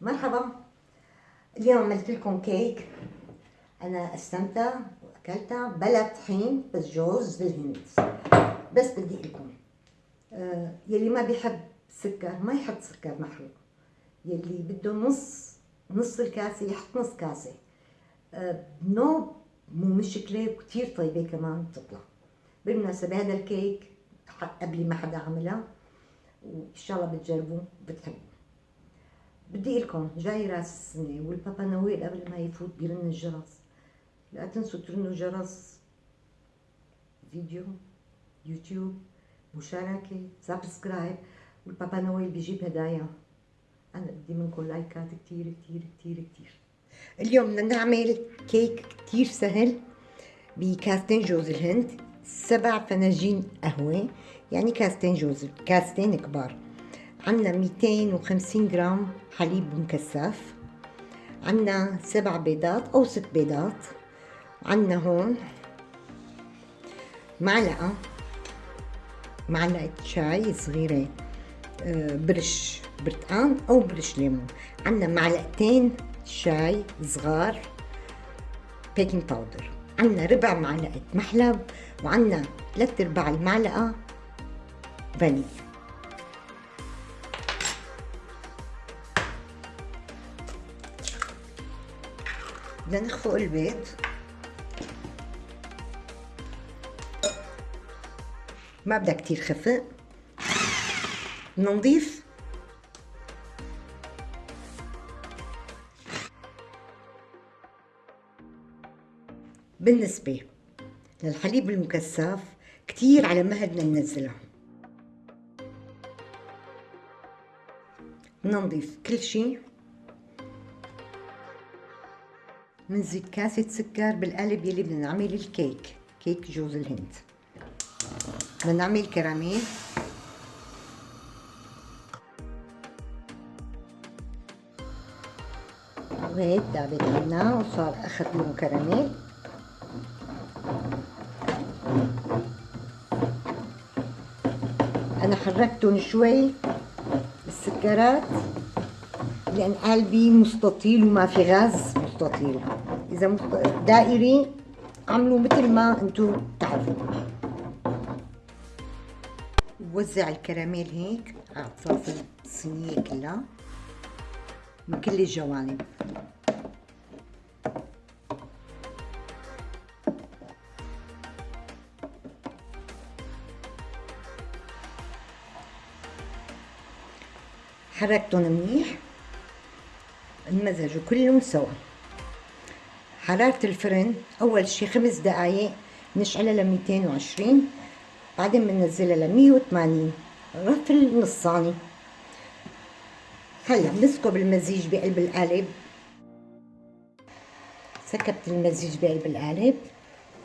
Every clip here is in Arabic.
مرحبا. اليوم عملت لكم كيك. أنا أستمتع واكلتها بلا طحين بس جوز بالهند. بس بدي لكم آه يلي ما بيحب سكر ما يحط سكر محروق. يلي بده نص نص الكاسة يحط نص كاسة. آه نو مو مشكله وكثير طيبة كمان بتطلع. بالمناسبة هذا الكيك قبل ما حدا عملها وإن شاء الله بتجربوه بتحبوه بدي لكم جاي راس السنة والبابا نويل قبل ما يفوت بيرن الجرس. لا تنسوا ترنوا جرس فيديو يوتيوب مشاركة subscribe. والبابا نويل بيجيب هدايا. أنا بدي منكم لايكات كتير كتير كتير كتير. اليوم بدنا نعمل كيك كتير سهل بكاستين جوز الهند. سبع فناجين قهوة يعني كاستين جوز كاستين كبار. عنا 250 جرام حليب مكثف عنا سبع بيضات أو ست بيضات عنا هون معلقة معلقة شاي صغيرة آه، برش برتقان أو برش ليمون. عنا معلقتين شاي صغار baking powder عنا ربع معلقة محلب وعنا ثلاث أرباع المعلقة فانيليا بدنا نخفق البيض. ما بدها كتير خفق. بدنا نضيف. بالنسبة للحليب المكثف كتير على مهلنا ننزلها بدنا نضيف كل شي. منزيد كاسة سكر بالقالب يلي بدنا نعمل الكيك. كيك جوز الهند. بدنا نعمل كراميل. وهيك دابت عنا وصار أخذ لون كراميل. أنا حركتهم شوي بالسكرات لأن قلبي مستطيل وما في غاز. مستطيل إذا دائري عملوا مثل ما أنتم تعرفوا وزع الكراميل هيك على اطراف الصينية كلها. من كل الجوانب. حركتهم منيح. انمزجوا كلهم سوا. حرارة الفرن أول شي خمس دقايق نشعلها ل 220 بعدين بننزلها ل 180 رفل نصاني. هلا بنسكب المزيج بقلب القالب. سكبت المزيج بقلب القالب.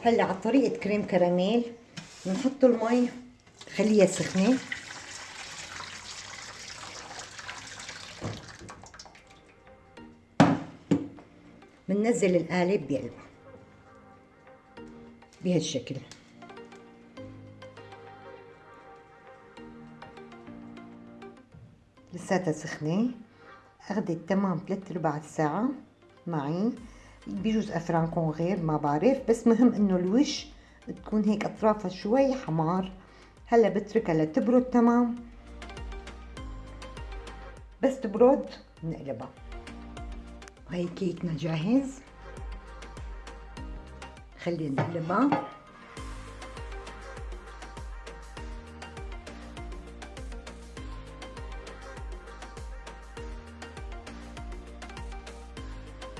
هلا على طريقة كريم كراميل بنحط المي خليها سخنة. بننزل القالب بقلبه بهالشكل. لساتها سخنة. أخذت تمام ثلاث أرباع ساعة معي. بيجوز أفرانكم غير ما بعرف بس مهم إنه الوش تكون هيك أطرافها شوي حمار. هلا بتركها لتبرد تمام. بس تبرد بنقلبها وهي كيكنا جاهز. خلينا نقلبها.